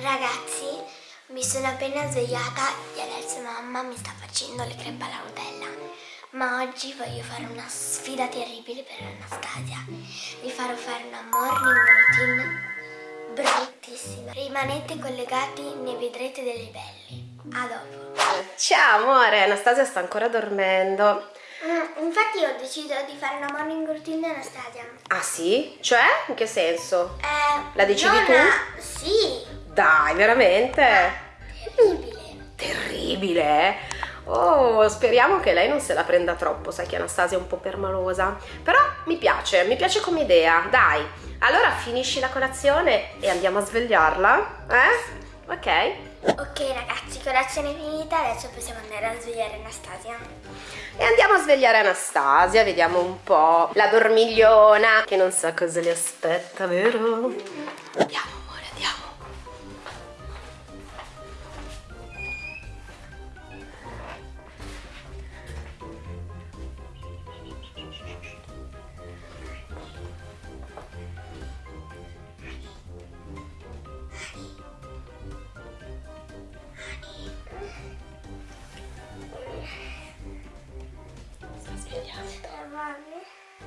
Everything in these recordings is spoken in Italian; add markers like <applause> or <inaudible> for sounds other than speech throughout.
Ragazzi, mi sono appena svegliata e adesso mamma mi sta facendo le crepe alla Nutella. Ma oggi voglio fare una sfida terribile per Anastasia. Vi farò fare una morning routine bruttissima. Rimanete collegati, ne vedrete delle belli. A dopo. Ciao amore, Anastasia sta ancora dormendo. Mm, infatti ho deciso di fare una morning routine Anastasia. Ah sì? Cioè? In che senso? Eh, La decidi tu? a- Sì, Dai, veramente? terribile. Terribile, eh? Oh, speriamo che lei non se la prenda troppo, sai che Anastasia è un po' permalosa. Però mi piace, mi piace come idea. Dai, allora finisci la colazione e andiamo a svegliarla, eh? Ok? Ok ragazzi, colazione finita, adesso possiamo andare a svegliare Anastasia. E andiamo a svegliare Anastasia, vediamo un po' la dormigliona che non sa cosa le aspetta, vero? Andiamo.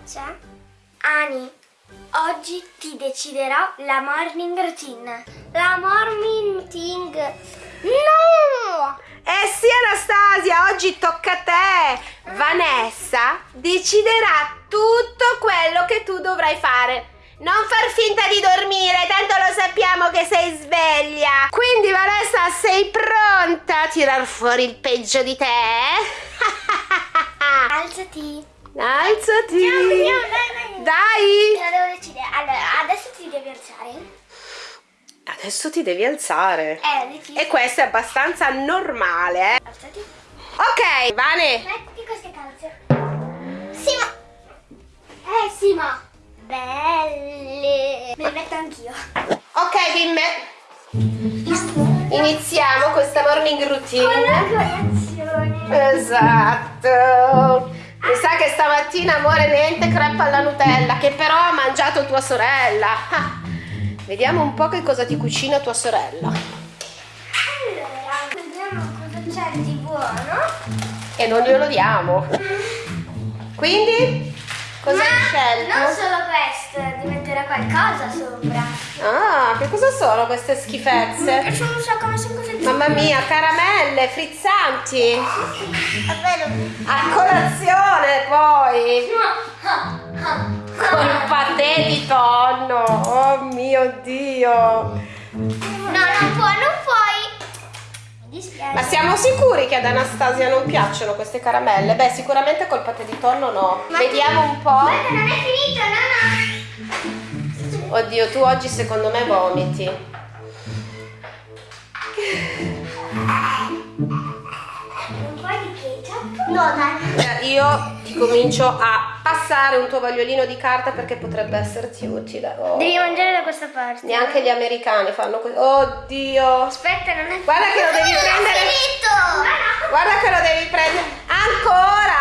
C'è? Ani, oggi ti deciderò la morning routine. La morning routine. No! Eh sì Anastasia, oggi tocca a te! Vanessa deciderà tutto quello che tu dovrai fare. Non far finta di dormire, tanto lo sappiamo che sei sveglia. Quindi Vanessa, sei pronta a tirar fuori il peggio di te? <laughs> Alzati. Alzati! Andiamo, andiamo, dai, dai. Dai! Te devo decidere. Allora, adesso ti devi alzare. Adesso ti devi alzare. Eh. E questo è abbastanza normale, eh? Alzati. Ok, Vane, Metti queste calze. Sì, ma... Eh, sì, ma... Belle. Me le metto anch'io. Ok, bimbe. Iniziamo questa morning Con la routine. colazione. Esatto. Mi sa che stamattina, amore, niente crepe alla Nutella, che però ha mangiato tua sorella. Ah, Vediamo un po' che cosa ti cucina tua sorella. Allora, vediamo cosa c'è di buono. E non glielo diamo. Quindi, cosa hai Ma scelto? Non solo questo, qualcosa sopra. Ah, che cosa sono queste schifezze? Non so come sono così. Mamma mia, caramelle, frizzanti. A colazione poi. Col patè di tonno. Oh mio Dio. No, non puoi, non puoi. Ma siamo sicuri che ad Anastasia non piacciono queste caramelle? Beh, sicuramente col patè di tonno no. Ma- Vediamo un po'. Guarda, non è finito, no, no. Oddio, tu oggi secondo me vomiti. Un po' di ketchup. No, dai. Io ti comincio a passare un tovagliolino di carta perché potrebbe esserti utile. Oh. Devi mangiare da questa parte. Neanche gli americani fanno così. Oddio. Aspetta, non è Guarda che lo devi Non è prendere. finito. Guarda che lo devi prendere. Ancora?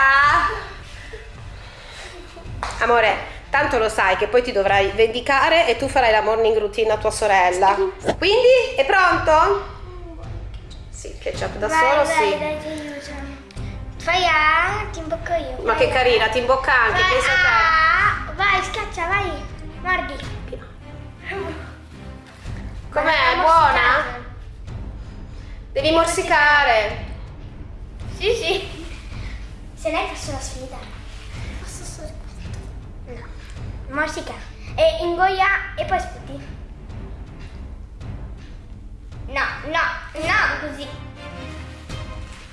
Amore, tanto lo sai che poi ti dovrai vendicare e tu farai la morning routine a tua sorella. Quindi, è pronto? Sì, ketchup da Vai, solo, dai, sì. dai. Fai A, ti imbocco io. Ma Vai, che vai. carina, ti imbocca anche, Vai, pensa a te. Vai, schiaccia, vai. Mordi. Com'è? Vai, Buona? Devi morsicare. Sì, sì. Se lei faccio la sfida. Morsica. E ingoia e poi sputi. No, no, no, così.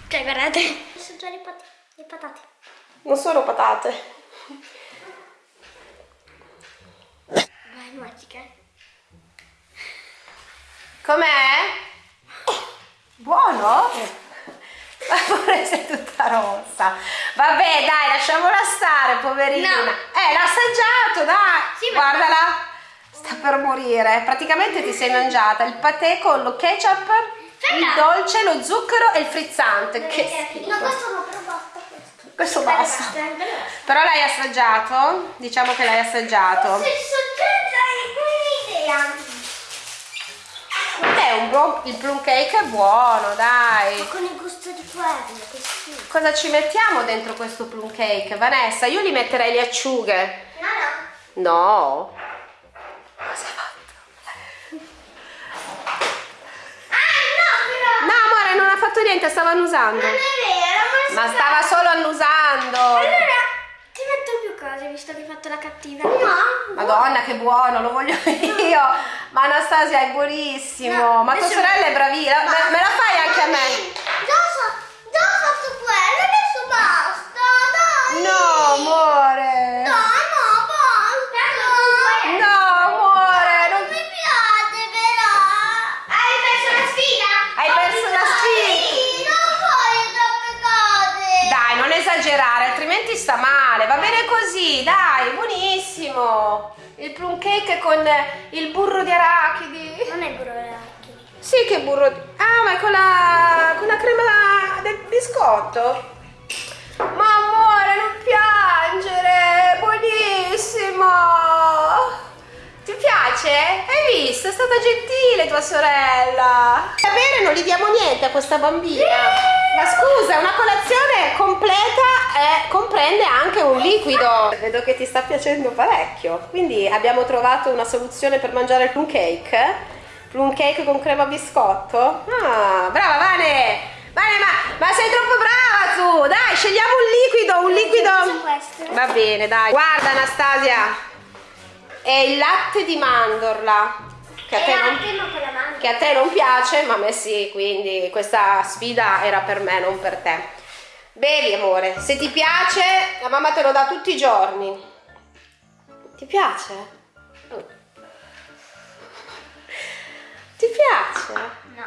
Cioè, guardate. Sono già le, pat- le patate. Non sono patate. Vai, morsica. Com'è? Buono? <laughs> Amore, sei tutta rossa. Vabbè, dai, lasciamola stare, poverina. No. Eh, l'ha assaggiato, dai. Sì, ma- Guardala. Sta per morire. Praticamente ti sei mangiata il patè con lo ketchup, il Aspetta. dolce, lo zucchero e il frizzante. Che schifo. No, questo no, però basta questo. Questo basta. Però l'hai assaggiato? Diciamo che l'hai assaggiato. Vabbè, un buon- il plum cake è buono, dai. Con il gusto di che schifo. Cosa ci mettiamo dentro questo plum cake? Vanessa, io gli metterei le acciughe. No, no. No. Cosa hai fatto? Ah, no, però. No, amore, non ha fatto niente, stava annusando. Non è vero, Ma stava solo annusando. Allora, ti metto più cose visto che hai fatto la cattiva. No. Madonna, che buono, lo voglio <laughs> io. Ma Anastasia è buonissimo. No, Ma tua sorella è bravina. Me, me la fai anche a me? Già fa- già ho fatto quello, adesso basta, dai. No, amore. Dai, no, basta. No, amore. Non Non... mi piace però. Hai perso la sfida? Hai perso la sfida. Sì, non voglio troppe cose. Dai, non esagerare, altrimenti sta male. Va bene così, dai, buonissimo. Il plum cake con il burro di arachidi. Non è burro d'arachidi. Sì, che burro di... Ah, ma è con la, con la crema del biscotto? Ma amore, non piangere, buonissimo! Ti piace? Hai visto? È stata gentile tua sorella! Da bere non gli diamo niente a questa bambina! Ma scusa, una colazione completa eh, comprende anche un liquido! Vedo che ti sta piacendo parecchio, quindi abbiamo trovato una soluzione per mangiare il plum cake. Plum cake con crema biscotto? Ah, brava Vane! Vane, ma, ma sei troppo brava tu! Dai, scegliamo un liquido, un liquido... Va bene, dai. Guarda Anastasia, è il latte di mandorla. Che a, te non, che a te non piace, ma a me sì, quindi questa sfida era per me, non per te. Bevi amore, se ti piace, la mamma te lo dà tutti i giorni. Ti piace? Oh. Ti piace? No.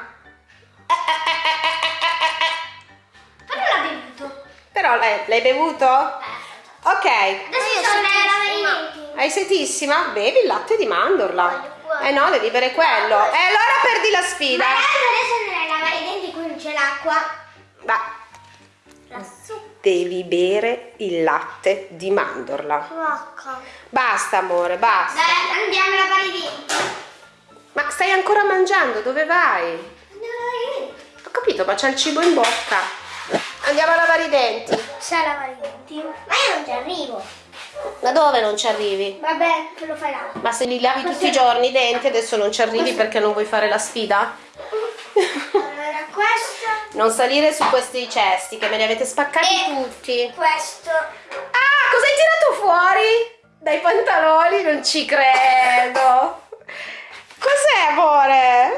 Però l'ha bevuto. Però l'hai, l'hai bevuto? Ok. Adesso sono Hai setissima? Bevi il latte di mandorla. Eh no, devi bere quello. E allora perdi la sfida. adesso nella lavare i denti qui non c'è l'acqua. Ma Lassù. devi bere il latte di mandorla. Rocca. Basta amore, basta. Dai, andiamo a lavare i denti. Ma stai ancora mangiando? Dove vai? A denti. Ho capito, ma c'è il cibo in bocca. Andiamo a lavare i denti. Sai lavare i denti? Ma io non ci arrivo. Ma dove non ci arrivi? Vabbè, te lo fai là. Ma se li lavi tutti i giorni i denti adesso non ci arrivi perché non vuoi fare la sfida? Allora, questo, Non salire su questi cesti che me li avete spaccati E- tutti. questo. Ah, cosa hai tirato fuori? Dai pantaloni? Non ci credo. Cos'è, amore?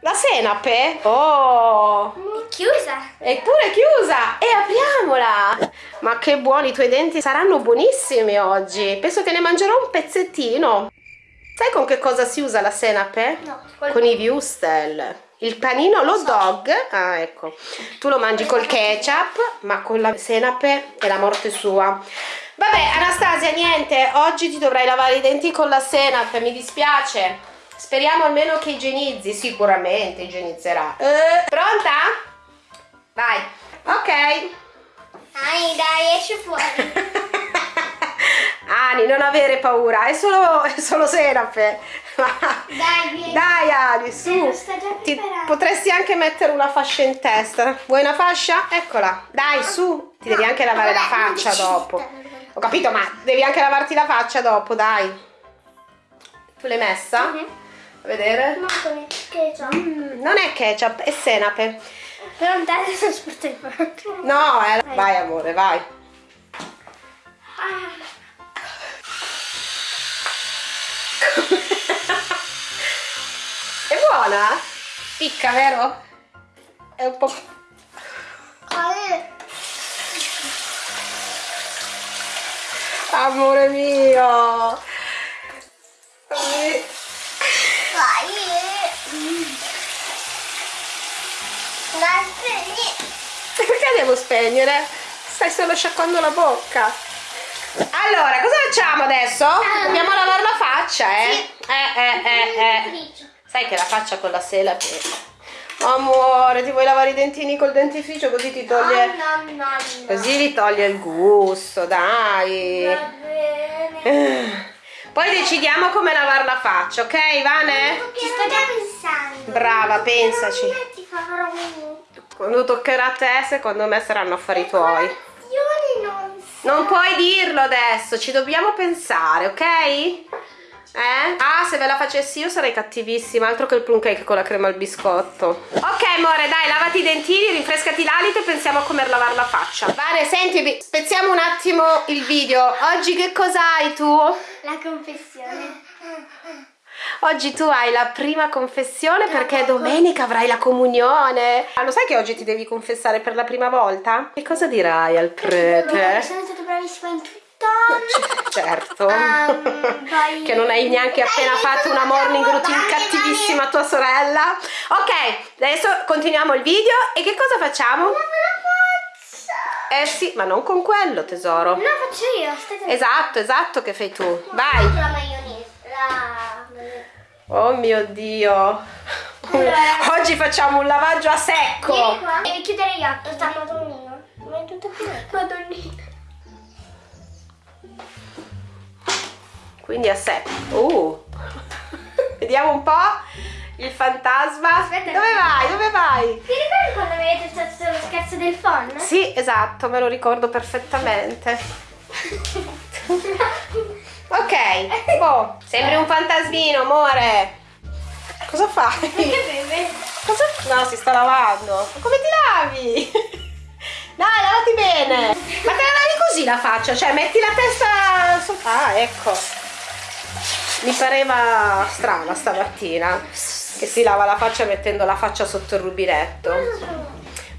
La senape? Oh, chiusa. è pure chiusa. E apriamola. Ma che buoni, i tuoi denti saranno buonissimi oggi. Penso che ne mangerò un pezzettino. Sai con che cosa si usa la senape? No, Con i wurstel. Il panino, lo dog. Ah, ecco. Tu lo mangi col ketchup, ma con la senape è la morte sua. Vabbè, Anastasia, niente. Oggi ti dovrai lavare i denti con la senape. Mi dispiace. Speriamo almeno che igienizzi. Sicuramente igienizzerà. Eh, pronta? Vai. Ok. Dai, dai, esci fuori. <laughs> Ani, non avere paura, è solo, è solo senape. Dai, vieni. Dai Ali, Eh, su. Ti- potresti anche mettere una fascia in testa. Vuoi una fascia? Eccola. Dai, su. Ti devi anche lavare la Vabbè, non faccia dopo. Ho capito, ma devi anche lavarti la faccia dopo, dai. Tu l'hai messa? Mhm. A vedere? Ma con il ketchup. Mm, non è ketchup, è senape. Però sporto in faccia. No, è... vai amore, vai. Ah, È buona? Picca, vero? È un po'... eh. Amore mio! Eh, Vai. Mm. Dai, spegni. Perché devo spegnere? Stai solo sciacquando la bocca. Allora, cosa facciamo adesso? Dobbiamo lavare la faccia, eh? Eh, eh, eh, eh. Sai che la faccia con la sela che... Amore, ti vuoi lavare i dentini col dentifricio così ti toglie... No, no, no. Così li toglie il gusto, dai. Va bene. <sighs> Poi decidiamo come lavare la faccia, ok Vane? Ci sto già pensando. Brava, pensaci. Ti farò un... Quando toccherà a te, secondo me saranno affari tuoi. Io non so. Non puoi dirlo adesso, ci dobbiamo pensare, ok? Eh? Ah, se ve la facessi io sarei cattivissima, altro che il plum cake con la crema al biscotto. Ok, amore, dai, lavati i dentini, rinfrescati l'alito e pensiamo a come lavare la faccia. Vane, senti, spezziamo un attimo il video. Oggi che cosa hai tu? La confessione. Oggi tu hai la prima confessione perché domenica avrai la comunione. Ah, lo sai che oggi ti devi confessare per la prima volta? Che cosa dirai al prete? Sono stata bravissima in tutto. <laughs> Certo. Ehm, <laughs> poi- che non hai neanche appena fatto una morning routine cattivissima a tua sorella. Ok, adesso continuiamo il video e che cosa facciamo? Eh sì, ma non con quello tesoro. No, faccio io. Aspetta. Esatto, esatto che fai tu. Vai. La maionese. La... Oh mio Dio. Allora. Oggi facciamo un lavaggio a Vieni secco. qua. Devi chiudere gli occhi. Sta madonnina. Ma è tutto finito. Madonnina. Quindi a secco. Uh. <laughs> Vediamo un po' il fantasma. Aspetta. Dove vai? Dove vai? Ti ricordi quando avete fatto lo scherzo del phon? Sì, esatto, me lo ricordo perfettamente. <laughs> Ok, boh, sembri un fantasmino, amore. Cosa fai? Cosa? No, si sta lavando. Ma come ti lavi? Dai, lavati bene. Ma te la lavi così la faccia? Cioè, metti la testa su... Ah, ecco. Mi pareva strana stamattina che si lava la faccia mettendo la faccia sotto il rubinetto.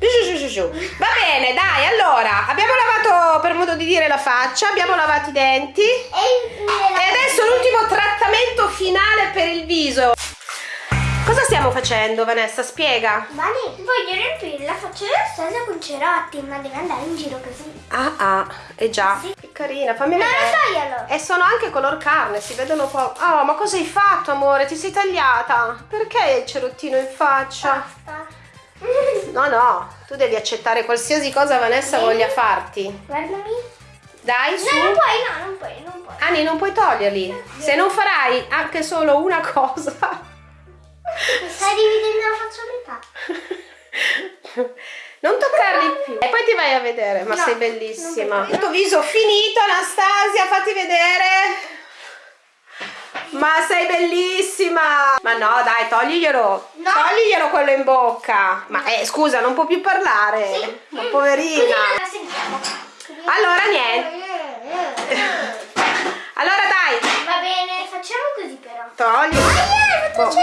Giù, giù, giù. Va bene, dai, allora, abbiamo lavato, per modo di dire, la faccia, abbiamo lavato i denti e E adesso l'ultimo trattamento finale per il viso. Cosa stiamo facendo, Vanessa? Spiega. Vani, voglio riempire la faccia della Stasia con cerotti, ma deve andare in giro così. Ah, ah, è già. Sì. Che carina, fammi No, vedere. non toglielo. E sono anche color carne, si vedono po'. Oh, ma cosa hai fatto, amore? Ti sei tagliata? Perché hai il cerottino in faccia? Basta. No, no, tu devi accettare qualsiasi cosa Vanessa Sì. voglia farti. Guardami. Dai, su. No, non puoi, no, non puoi, non puoi. Anni, non puoi toglierli. Se non farai anche solo una cosa. Mi stai dividendo la faccia a metà. Non toccarli più. E poi ti vai a vedere, ma No, sei bellissima. Il tuo viso finito, Anastasia, fatti vedere. Ma sei bellissima! Ma no, dai, togliglielo. No. Togliglielo quello in bocca. Ma eh, scusa, non può più parlare. Sì. Ma poverina. Allora niente. Allora dai, Va bene, facciamo così però. togli. Ah, yeah, Boh. no. No,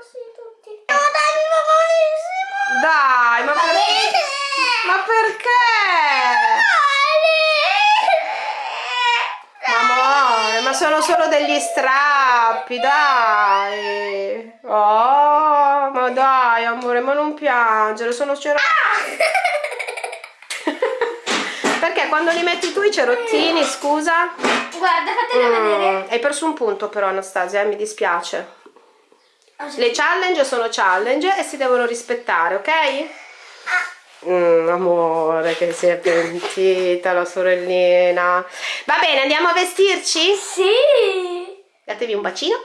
sì, tutti. No, dai, mi va malissimo. Dai, ma, Va per- bene. ma perché? Amore, ma sono solo degli strappi, dai. Oh, ma dai, amore, ma non piangere, sono cerottini. Perché quando li metti tu i cerottini, scusa? Guarda, fatelo vedere. Mm, hai perso un punto però, Anastasia, eh, mi dispiace. Le challenge sono challenge e si devono rispettare, ok? Mm, amore, che si è pentita la sorellina. Va bene, andiamo a vestirci? Sì. Datevi un bacino.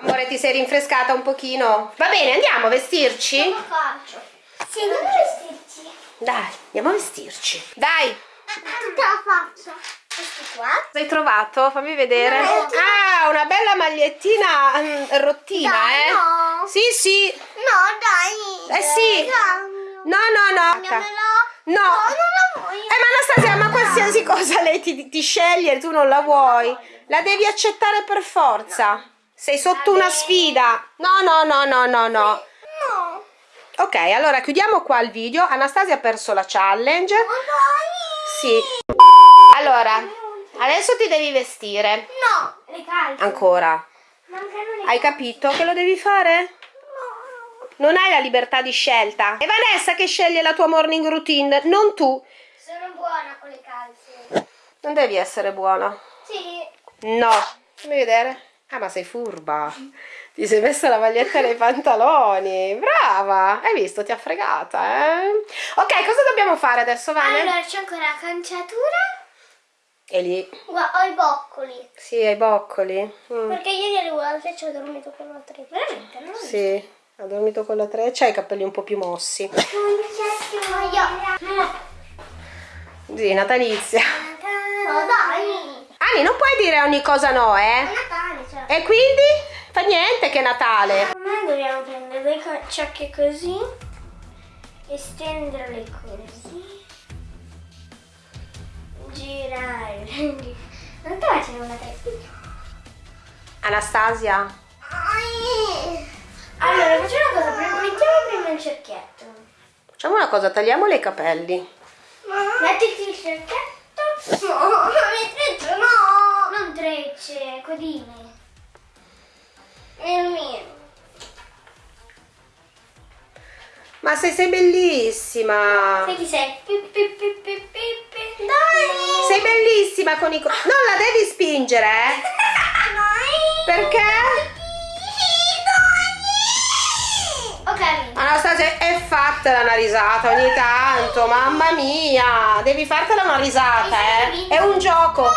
Amore, ti sei rinfrescata un pochino? Va bene, andiamo a vestirci? Cosa faccio? Sì, andiamo a vestirci. Dai, andiamo a vestirci. Dai, Tutta la faccia. Questi qua. cosa hai trovato? Fammi vedere. Magliettina. Ah, una bella magliettina mm, rottina, Dai, eh? no. Sì, sì. No, dai. Eh sì. Cambio. No, no, no. No. No, non la voglio. Eh, ma Anastasia, ma qualsiasi cosa lei ti, ti sceglie e tu non la vuoi, la devi accettare per forza. Sei sotto una sfida. No, no, no, no, no, no. No. Ok, allora chiudiamo qua il video. Anastasia ha perso la challenge. Sì. Allora, adesso ti devi vestire. No. Le calze. Ancora. Hai capito che lo devi fare? No. Non hai la libertà di scelta. È Vanessa che sceglie la tua morning routine, non tu. Sono buona con le calze. Non devi essere buona. Sì. No. Fammi vedere. Ah, ma sei furba. Ti sei messa la maglietta nei pantaloni. Brava. Hai visto? Ti ha fregata, eh? Ok, cosa dobbiamo fare adesso, Vane? Allora c'è ancora la conciatura. E lì, Guarda, ho i boccoli. sì, ai boccoli. Mm, Perché ieri alle volte ci ho dormito con tre. Veramente? Non. Sì, ha dormito con la 3, c'ha i capelli un po' più mossi. Io. Sì, natalizia. No, dai. Ani, non puoi dire ogni cosa no, È eh? Natale, cioè. E quindi? Fa niente che è Natale. Noi dobbiamo prendere le ciocche così, estenderle così, girare. Non sto facendo una testa. Anastasia, Allora, facciamo una cosa, mettiamo prima il cerchietto. facciamo una cosa, tagliamole i capelli. Mettiti il cerchietto. No, non mi trecce, no. Non trecce, codine. È il mio. Ma sei, sei bellissima. Sai chi sei? Pi, pi, pi, pi, pi, pi. Dai. Sei bellissima con i... Non la devi spingere, eh? <laughs> Dai. Perché? Anastasia, è fattela una risata ogni tanto, mamma mia. Devi fartela una risata, eh? È un gioco.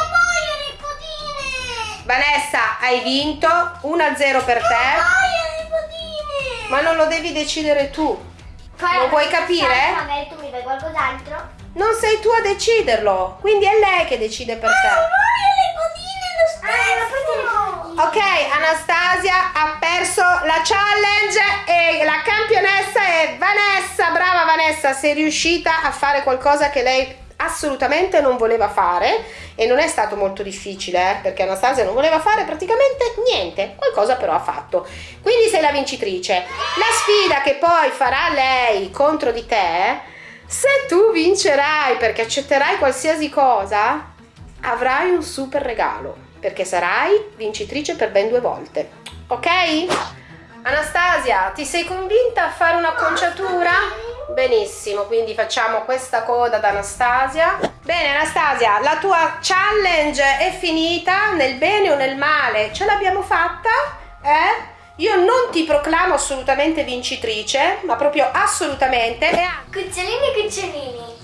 Vanessa, hai vinto 1-0 per te, ma non lo devi decidere tu. Lo vuoi alla capire? Magari tu mi dai qualcos'altro. Non sei tu a deciderlo, quindi è lei che decide per te. voglio le codine lo stesso! Ok, Anastasia ha perso la challenge e la campionessa è Vanessa. Brava Vanessa, sei riuscita a fare qualcosa che lei assolutamente non voleva fare e non è stato molto difficile eh, perché Anastasia non voleva fare praticamente niente, qualcosa però ha fatto. Quindi sei la vincitrice. La sfida che poi farà lei contro di te, se tu vincerai perché accetterai qualsiasi cosa, avrai un super regalo perché sarai vincitrice per ben due volte. Ok? Anastasia, ti sei convinta a fare un'acconciatura? Benissimo, quindi facciamo questa coda ad Anastasia. Bene Anastasia, la tua challenge è finita nel bene o nel male? Ce l'abbiamo fatta? Eh? Io non ti proclamo assolutamente vincitrice, ma proprio assolutamente. Cucciolini e cucciolini,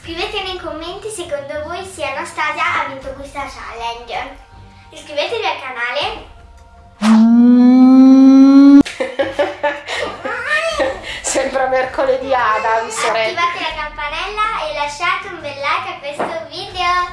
scrivete nei commenti secondo voi se Anastasia ha vinto questa challenge. Iscrivetevi al canale. <laughs> Sembra mercoledì Adams, sorella. Attivate la campanella e lasciate un bel like a questo video.